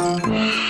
Mm-hmm.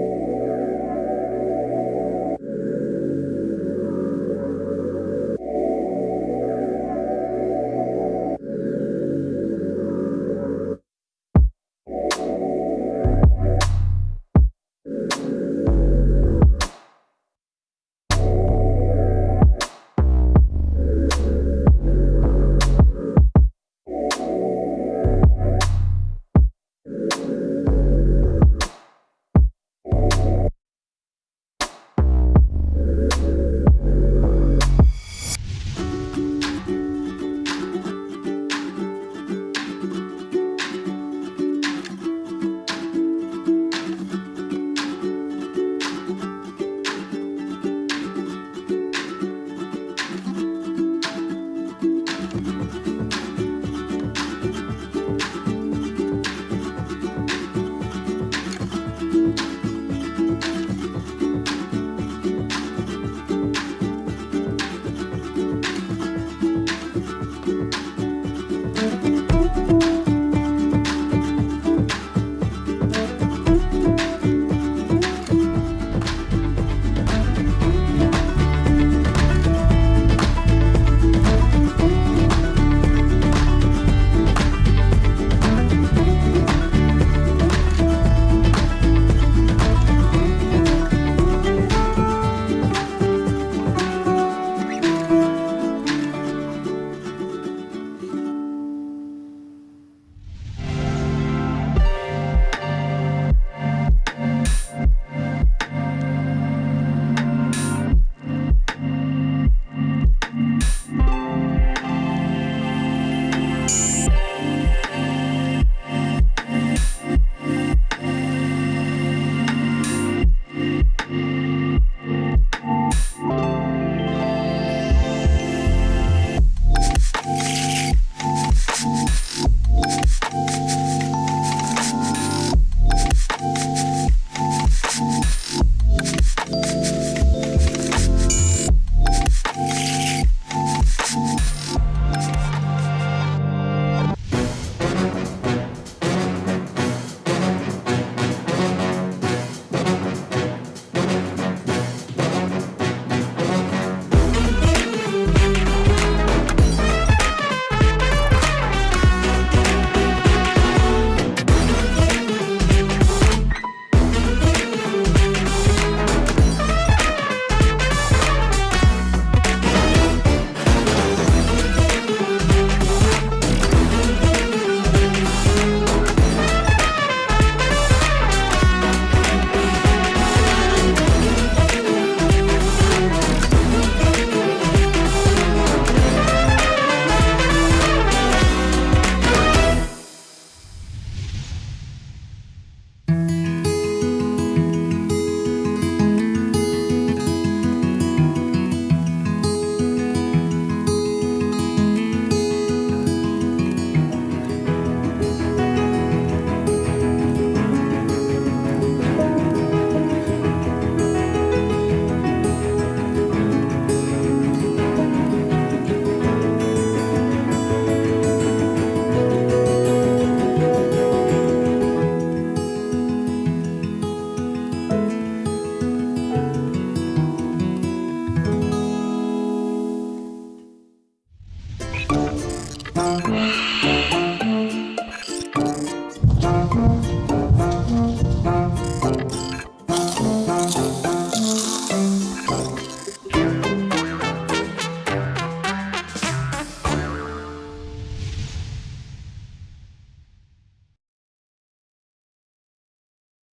Yeah.